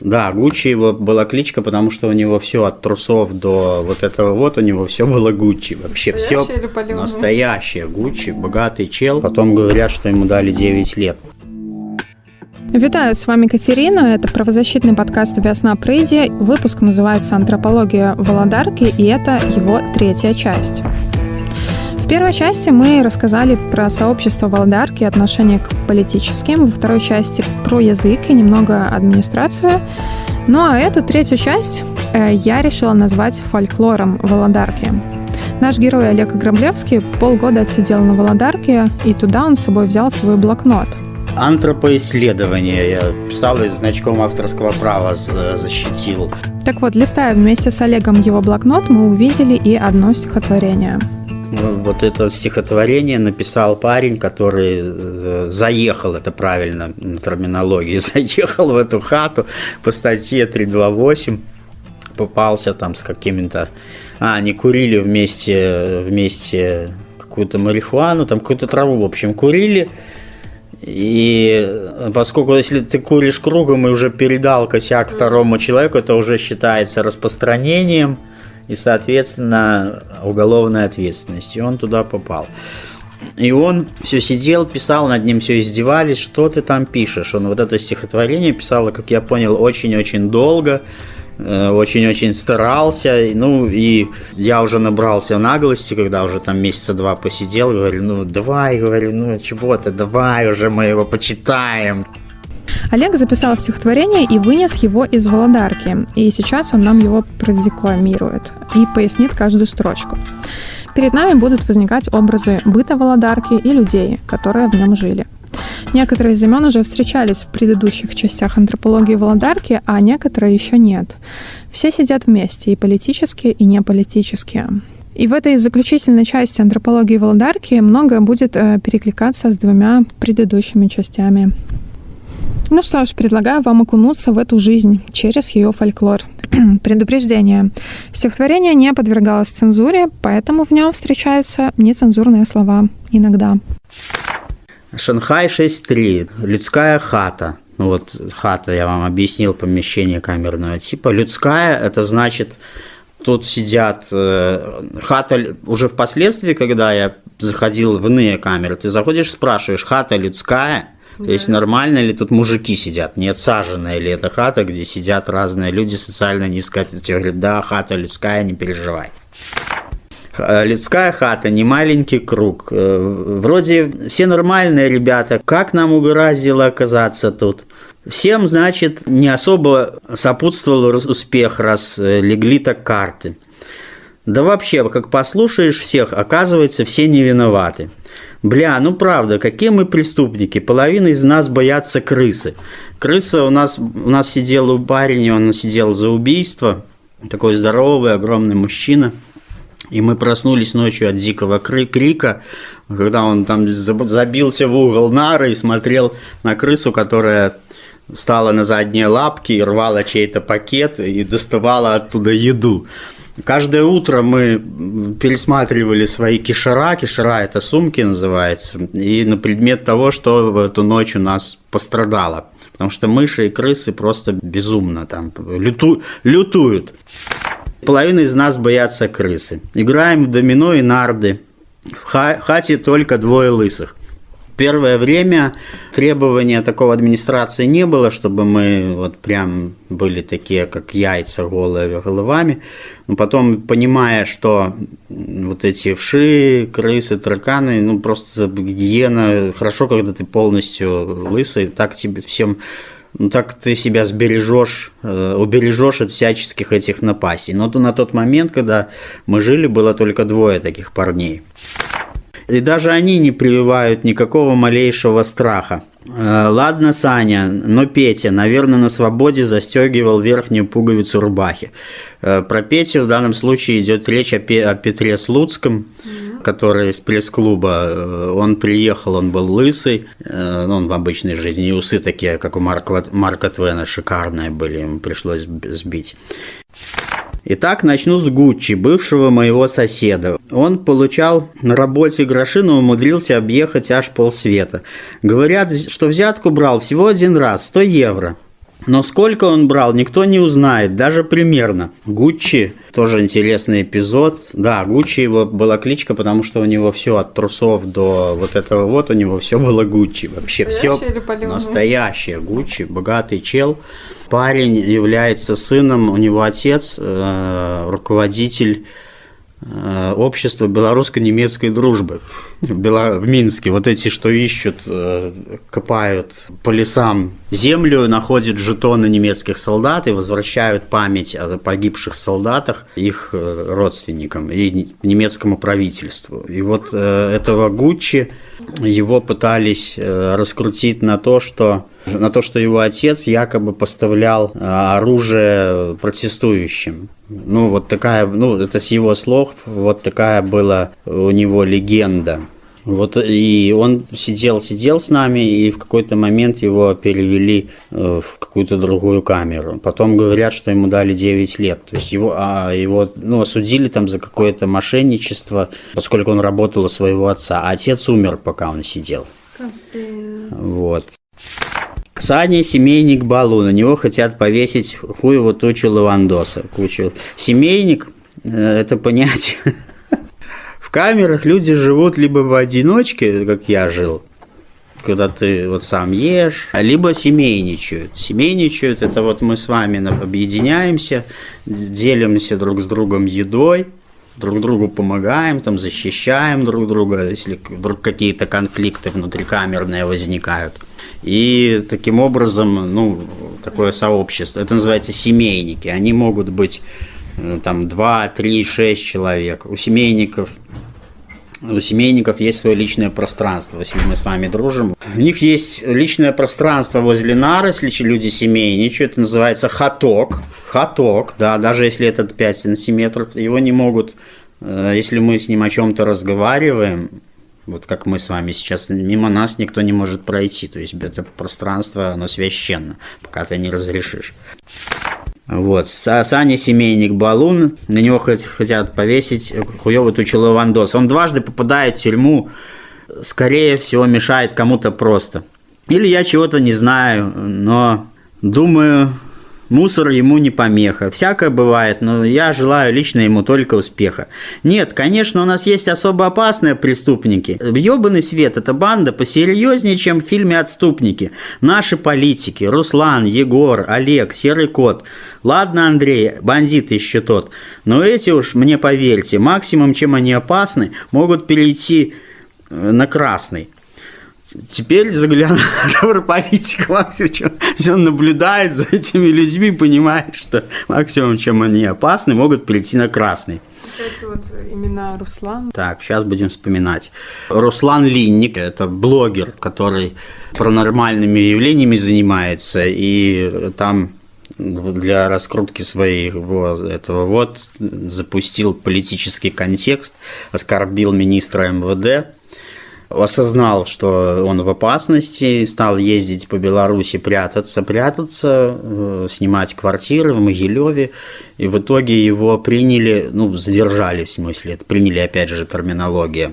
Да, Гуччи его была кличка, потому что у него все от трусов до вот этого вот, у него все было Гуччи. Вообще все настоящее Гуччи, богатый чел. Потом говорят, что ему дали 9 лет. Вітаю, с вами Катерина. Это правозащитный подкаст «Весна Прыйди». Выпуск называется «Антропология Володарки», и это его третья часть. В первой части мы рассказали про сообщество Володарки и отношение к политическим, во второй части про язык и немного администрацию. Ну а эту третью часть э, я решила назвать фольклором Володарки. Наш герой Олег Граблевский полгода отсидел на Володарке, и туда он с собой взял свой блокнот – антропоисследование. Я писал и значком авторского права защитил. Так вот, листая вместе с Олегом его блокнот, мы увидели и одно стихотворение. Вот это стихотворение написал парень, который э, заехал, это правильно на терминологии, заехал в эту хату по статье 328, попался там с какими-то... А, они курили вместе, вместе какую-то марихуану, там какую-то траву, в общем, курили, и поскольку если ты куришь кругом и уже передал косяк второму человеку, это уже считается распространением и, соответственно, уголовной ответственностью. И он туда попал. И он все сидел, писал, над ним все издевались, что ты там пишешь. Он вот это стихотворение писал, как я понял, очень-очень долго. Э, очень-очень старался, ну и я уже набрался наглости, когда уже там месяца два посидел, говорю, ну давай, говорю, ну чего-то, давай уже мы его почитаем. Олег записал стихотворение и вынес его из Володарки, и сейчас он нам его продекламирует и пояснит каждую строчку. Перед нами будут возникать образы быта Володарки и людей, которые в нем жили – Некоторые из имен уже встречались в предыдущих частях антропологии Володарки, а некоторые еще нет. Все сидят вместе, и политические, и неполитические. И в этой заключительной части антропологии Володарки многое будет э, перекликаться с двумя предыдущими частями. Ну что ж, предлагаю вам окунуться в эту жизнь через ее фольклор. Предупреждение. Стихотворение не подвергалось цензуре, поэтому в нем встречаются нецензурные слова иногда. Шанхай 6.3. Людская хата. Ну вот хата, я вам объяснил, помещение камерного типа. Людская, это значит, тут сидят... Э, хата уже впоследствии, когда я заходил в иные камеры, ты заходишь, спрашиваешь, хата людская? То есть нормально ли тут мужики сидят? Не отсаженная ли это хата, где сидят разные люди социально низко? Говорят, да, хата людская, не переживай. Э, людская хата, не маленький круг. Э, вроде все нормальные ребята. Как нам угораздило оказаться тут? Всем, значит, не особо сопутствовал успех, раз э, легли так карты. Да вообще, как послушаешь всех, оказывается, все не виноваты. Бля, ну правда, какие мы преступники. Половина из нас боятся крысы. Крыса у нас, у нас сидел у парень, он сидел за убийство. Такой здоровый, огромный мужчина – и мы проснулись ночью от дикого крика, когда он там забился в угол нары и смотрел на крысу, которая стала на задние лапки и рвала чей-то пакет и доставала оттуда еду. Каждое утро мы пересматривали свои кишера, кишера это сумки называется, и на предмет того, что в эту ночь у нас пострадало. Потому что мыши и крысы просто безумно там люту, лютуют. Половина из нас боятся крысы. Играем в домино и нарды. В хате только двое лысых. Первое время требования такого администрации не было, чтобы мы вот прям были такие, как яйца голые головами. Но потом, понимая, что вот эти вши, крысы, тараканы, ну просто гигиена, хорошо, когда ты полностью лысый, так тебе всем ну так ты себя сбережешь, э, убережешь от всяческих этих напастей. Но на тот момент, когда мы жили, было только двое таких парней. И даже они не прививают никакого малейшего страха. Э, ладно, Саня, но Петя, наверное, на свободе застегивал верхнюю пуговицу рубахи. Э, про Петю в данном случае идет речь о, Петре Слуцком, который из пресс-клуба. Э, он приехал, он был лысый, ну, он в обычной жизни, и усы такие, как у Марка, Марка Твена, шикарные были, ему пришлось сбить. Итак, начну с Гуччи, бывшего моего соседа. Он получал на работе гроши, но умудрился объехать аж полсвета. Говорят, что взятку брал всего один раз, 100 евро. Но сколько он брал, никто не узнает, даже примерно. Гуччи, тоже интересный эпизод. Да, Гуччи его была кличка, потому что у него все от трусов до вот этого вот, у него все было Гуччи. Вообще все настоящее Гуччи, богатый чел. Парень является сыном, у него отец, э, руководитель общество белорусско-немецкой дружбы в Минске. Вот эти, что ищут, э, копают по лесам землю, находят жетоны немецких солдат и возвращают память о погибших солдатах их э, родственникам и немецкому правительству. И вот этого Гуччи его пытались раскрутить на то, что на то, что его отец якобы поставлял оружие протестующим. Ну, вот такая, ну, это с его слов, вот такая была у него легенда. Вот и он сидел, сидел с нами, и в какой-то момент его перевели э, в какую-то другую камеру. Потом говорят, что ему дали 9 лет. То есть его, а его ну, осудили там за какое-то мошенничество, поскольку он работал у своего отца. А отец умер, пока он сидел. Вот. Ксания семейник Балу, на него хотят повесить хуеву тучу лавандоса. Кучу. Семейник э, – это понятие. В камерах люди живут либо в одиночке, как я жил, когда ты вот сам ешь, либо семейничают. Семейничают – это вот мы с вами объединяемся, делимся друг с другом едой, друг другу помогаем, там защищаем друг друга, если вдруг какие-то конфликты внутрикамерные возникают – и таким образом, ну, такое сообщество, это называется семейники. Они могут быть э, там 2, 3, 6 человек. У семейников у семейников есть свое личное пространство, если мы с вами дружим. У них есть личное пространство возле нар, если люди семейничают, это называется хаток. Хаток, да, даже если это 5 сантиметров, его не могут, э, если мы с ним о чем-то разговариваем, вот как мы с вами сейчас, мимо нас никто не может пройти. То есть это пространство, оно священно, пока ты не разрешишь. Вот, Саня Семейник Балун, на него хотят повесить хуёвый тучу Лавандос. Он дважды попадает в тюрьму, скорее всего, мешает кому-то просто. Или я чего-то не знаю, но думаю, Мусор ему не помеха. Всякое бывает, но я желаю лично ему только успеха. Нет, конечно, у нас есть особо опасные преступники. Ёбаный свет – это банда посерьезнее, чем в фильме «Отступники». Наши политики – Руслан, Егор, Олег, Серый Кот. Ладно, Андрей, бандит еще тот. Но эти уж, мне поверьте, максимум, чем они опасны, могут перейти э, на красный. Теперь заглянул политик максимум, он наблюдает за этими людьми, понимает, что максимум, чем они опасны, могут перейти на красный. Кстати, вот имена Руслан. Так, сейчас будем вспоминать. Руслан Линник – это блогер, который паранормальными явлениями занимается, и там для раскрутки своего этого вот запустил политический контекст, оскорбил министра МВД, осознал, что он в опасности, стал ездить по Беларуси, прятаться, прятаться, э, снимать квартиры в Могилеве, и в итоге его приняли, ну, задержали в смысле, это приняли опять же терминология,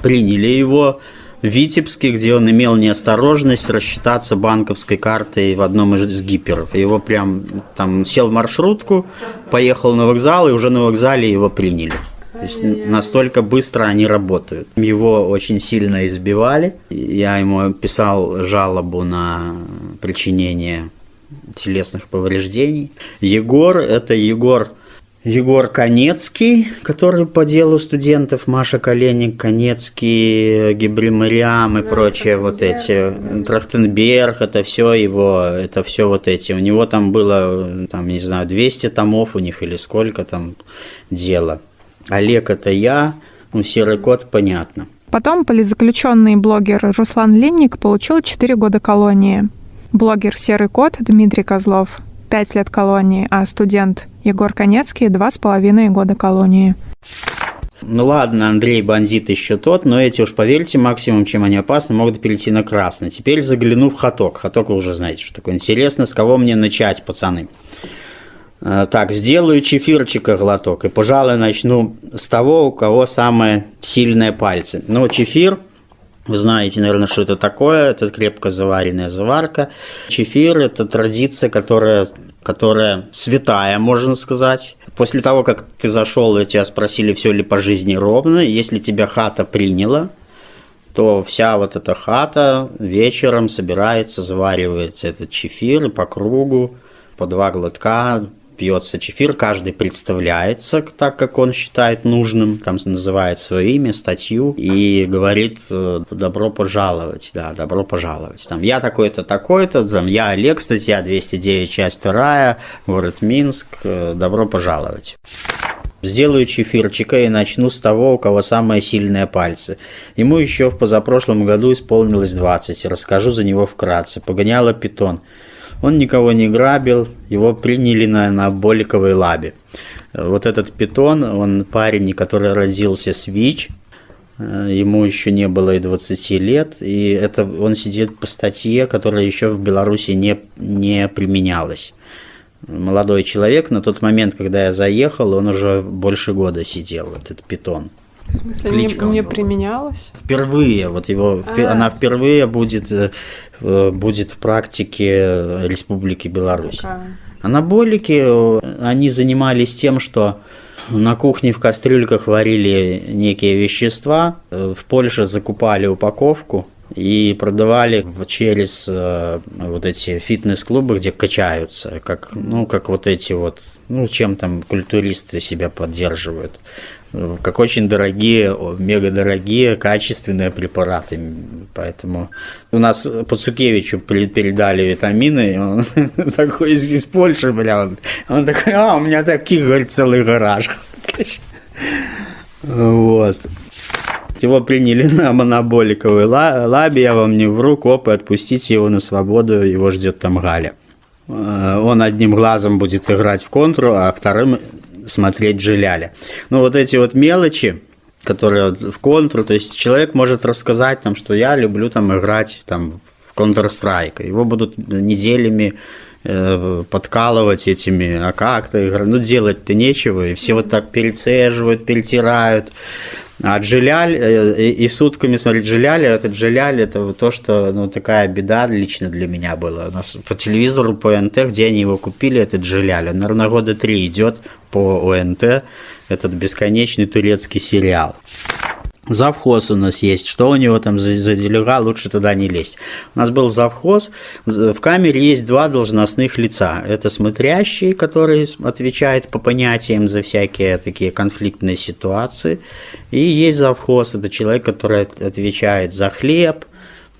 приняли его в Витебске, где он имел неосторожность рассчитаться банковской картой в одном из гиперов. Его прям там сел в маршрутку, поехал на вокзал, и уже на вокзале его приняли. То есть настолько быстро они работают. Его очень сильно избивали. Я ему писал жалобу на причинение телесных повреждений. Егор – это Егор Егор Конецкий, который по делу студентов, Маша Коленник, Конецкий, Гибримариам и да, прочее вот эти, Трахтенберг, это все его, это все вот эти. У него там было, там, не знаю, 200 томов у них или сколько там дела. Олег – это я, ну, серый кот – понятно. Потом политзаключенный блогер Руслан Линник получил 4 года колонии. Блогер «Серый кот» Дмитрий Козлов – 5 лет колонии, а студент Егор Конецкий – 2,5 года колонии. Ну ладно, Андрей бандит еще тот, но эти уж поверьте, максимум, чем они опасны, могут перейти на красный. Теперь загляну в хаток. Хаток вы уже знаете, что такое. Интересно, с кого мне начать, пацаны? Так, сделаю чефирчика глоток. И, пожалуй, начну с того, у кого самые сильные пальцы. Ну, чефир Вы знаете, наверное, что это такое. Это крепко заваренная заварка. Чефир – это традиция, которая, которая святая, можно сказать. После того, как ты зашел, и тебя спросили, все ли по жизни ровно, если тебя хата приняла, то вся вот эта хата вечером собирается, заваривается этот чефир по кругу, по два глотка, пьется чефир, каждый представляется так, как он считает нужным, там называет свое имя, статью и говорит э, добро пожаловать, да, добро пожаловать. Там я такой-то, такой-то, там я Олег, статья 209, часть 2, город Минск, э, добро пожаловать. Сделаю чефирчика и начну с того, у кого самые сильные пальцы. Ему еще в позапрошлом году исполнилось 20, расскажу за него вкратце. Погоняло питон. Он никого не грабил, его приняли на, на Боликовой лабе. Вот этот питон, он парень, который родился с ВИЧ, э, ему еще не было и 20 лет, и это он сидит по статье, которая еще в Беларуси не, не применялась. Молодой человек, на тот момент, когда я заехал, он уже больше года сидел, этот питон. В смысле, Кличка не, не применялась? Впервые, вот его, а, она впервые будет, э, э, будет в практике Республики Беларусь. Такая. Анаболики, э, они занимались тем, что на кухне в кастрюльках варили некие вещества, в Польше закупали упаковку, и продавали через э, вот эти фитнес-клубы, где качаются, как, ну, как вот эти вот, ну, чем там культуристы себя поддерживают как очень дорогие, мега дорогие, качественные препараты. Поэтому у нас Пацукевичу передали витамины, и он такой из, из Польши, бля, он, он такой, а, у меня таких, говорит, целый гараж. Вот. Его приняли на моноболиковой лабе, я вам не вру, копы, отпустите его на свободу, его ждет там Галя. Э, он одним глазом будет играть в контру, а вторым смотреть Жиляля. Ну, вот эти вот мелочи, которые в контру, то есть человек может рассказать там, что я люблю там играть там в Counter-Strike, его будут неделями э, подкалывать этими, а как ты ну делать-то нечего, и все вот так перецеживают, перетирают, а Джиляль, э, и, и сутками смотреть Джиляль, этот Джиляль, это то, что, ну, такая беда лично для меня была. У нас по телевизору, по НТ, где они его купили, этот Джиляль, он, наверное, года три идет по ОНТ, этот бесконечный турецкий сериал. Завхоз у нас есть. Что у него там за, за делега, лучше туда не лезть. У нас был завхоз. В камере есть два должностных лица. Это смотрящий, который отвечает по понятиям за всякие такие конфликтные ситуации. И есть завхоз. Это человек, который отвечает за хлеб,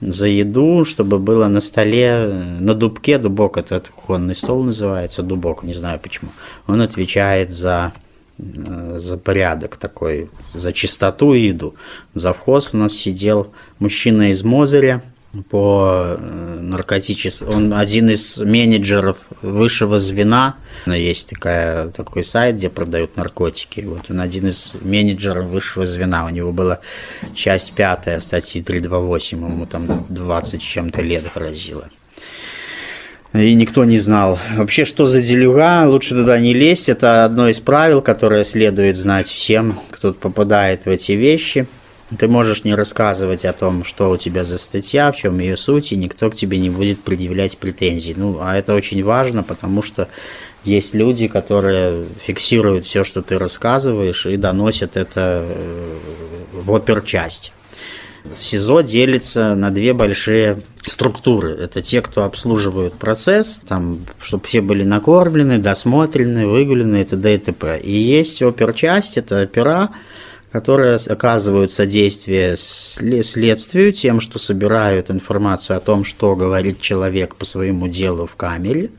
за еду, чтобы было на столе, на дубке, дубок это кухонный стол называется, дубок, не знаю почему. Он отвечает за Э, за порядок такой, за чистоту и еду. Завхоз у нас сидел мужчина из Мозыря по э, наркотическому... Он один из менеджеров высшего звена. Есть такая, такой сайт, где продают наркотики. Вот он один из менеджеров высшего звена. У него была часть пятая статьи 328, ему там 20 чем-то лет грозило и никто не знал. Вообще, что за делюга, лучше туда не лезть. Это одно из правил, которое следует знать всем, кто попадает в эти вещи. Ты можешь не рассказывать о том, что у тебя за статья, в чем ее суть, и никто к тебе не будет предъявлять претензий. Ну, а это очень важно, потому что есть люди, которые фиксируют все, что ты рассказываешь, и доносят это э, в оперчасть. СИЗО делится на две большие структуры. Это те, кто обслуживают процесс, там, чтобы все были накормлены, досмотрены, выгулены и т.д. и т.п. И есть оперчасть, это опера, которые оказывают содействие следствию тем, что собирают информацию о том, что говорит человек по своему делу в камере,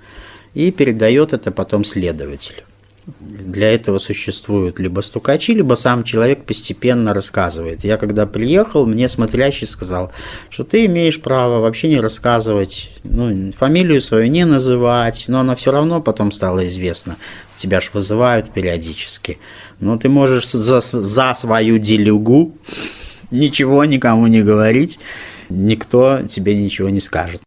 и передает это потом следователю. Для этого существуют либо стукачи, либо сам человек постепенно рассказывает. Я когда приехал, мне смотрящий сказал, что ты имеешь право вообще не рассказывать, ну, фамилию свою не называть, но она все равно потом стала известна. Тебя ж вызывают периодически. Но ты можешь за, за свою делюгу ничего никому не говорить, никто тебе ничего не скажет.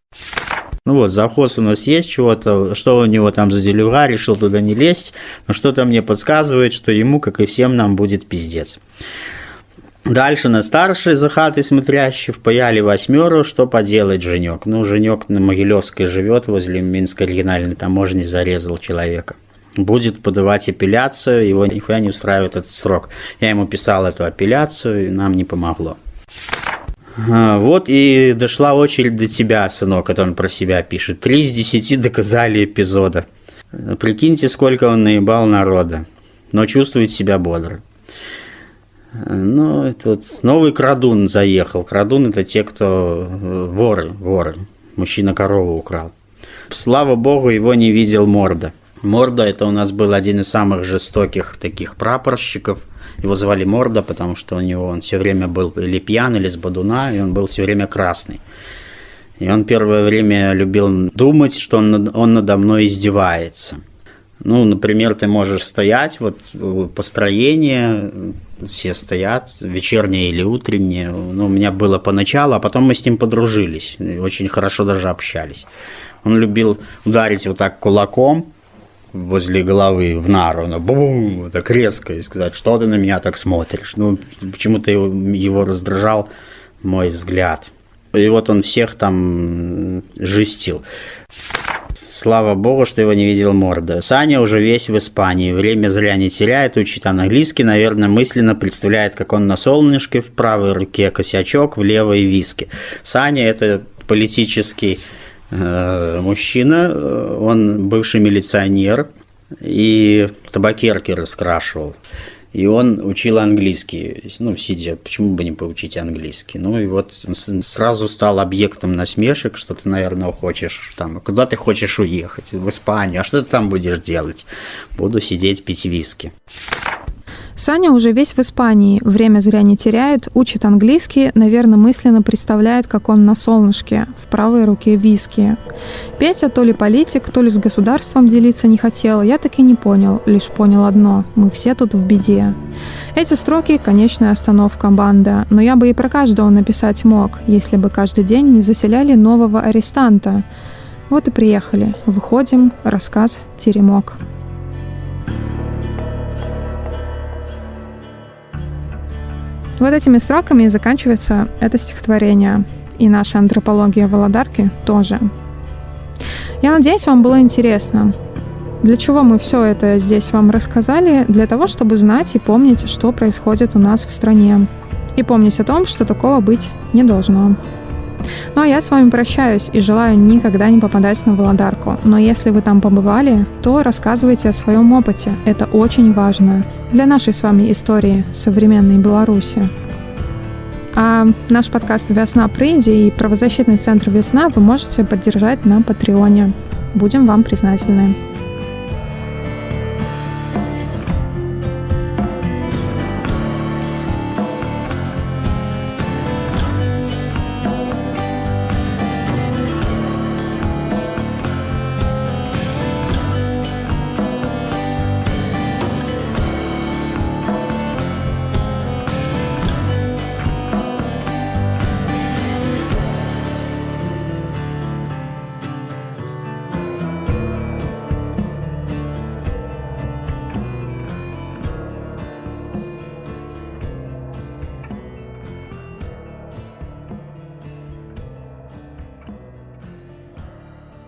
Ну вот, завхоз у нас есть чего-то, что у него там за делюга, решил туда не лезть, но что-то мне подсказывает, что ему, как и всем нам, будет пиздец. Дальше на старший за хатой смотрящий впаяли восьмеру, что поделать, Женек. Ну, Женек на Могилевской живет, возле Минской региональной таможни зарезал человека. Будет подавать апелляцию, его нихуя не устраивает этот срок. Я ему писал эту апелляцию, и нам не помогло. Вот и дошла очередь до тебя, сынок, это он про себя пишет. Три из десяти доказали эпизода. Прикиньте, сколько он наебал народа, но чувствует себя бодро. Ну, это новый крадун заехал. Крадун – это те, кто э, воры, воры. Мужчина корову украл. Слава богу, его не видел Морда. Морда – это у нас был один из самых жестоких таких прапорщиков. Его звали Морда, потому что у него он все время был или пьян, или с бодуна, и он был все время красный. И он первое время любил думать, что он, он надо мной издевается. Ну, например, ты можешь стоять, вот построение, все стоят, вечернее или утреннее. Ну, у меня было поначалу, а потом мы с ним подружились, очень хорошо даже общались. Он любил ударить вот так кулаком возле головы в нару, ну, бум, так резко, и сказать, что ты на меня так смотришь. Ну, почему-то его, его раздражал мой взгляд. И вот он всех там жестил. Слава богу, что его не видел морда. Саня уже весь в Испании. Время зря не теряет, учит английский. Наверное, мысленно представляет, как он на солнышке в правой руке косячок, в левой виски. Саня – это политический мужчина. Он бывший милиционер и табакерки раскрашивал. И он учил английский, ну, сидя, почему бы не поучить английский? Ну, и вот он сразу стал объектом насмешек, что ты, наверное, хочешь там, куда ты хочешь уехать? В Испанию, а что ты там будешь делать? Буду сидеть пить виски. Саня уже весь в Испании, время зря не теряет, учит английский, наверное, мысленно представляет, как он на солнышке, в правой руке виски. Петя то ли политик, то ли с государством делиться не хотел, я так и не понял, лишь понял одно – мы все тут в беде. Эти строки – конечная остановка банда, но я бы и про каждого написать мог, если бы каждый день не заселяли нового арестанта. Вот и приехали. Выходим, рассказ «Теремок». Вот этими строками и заканчивается это стихотворение. И наша антропология Володарки тоже. Я надеюсь, вам было интересно. Для чего мы все это здесь вам рассказали? Для того, чтобы знать и помнить, что происходит у нас в стране. И помнить о том, что такого быть не должно. Ну а я с вами прощаюсь и желаю никогда не попадать на Володарку. Но если вы там побывали, то рассказывайте о своем опыте. Это очень важно для нашей с вами истории современной Беларуси. А наш подкаст «Весна прыйди» и правозащитный центр «Весна» вы можете поддержать на Патреоне. Будем вам признательны.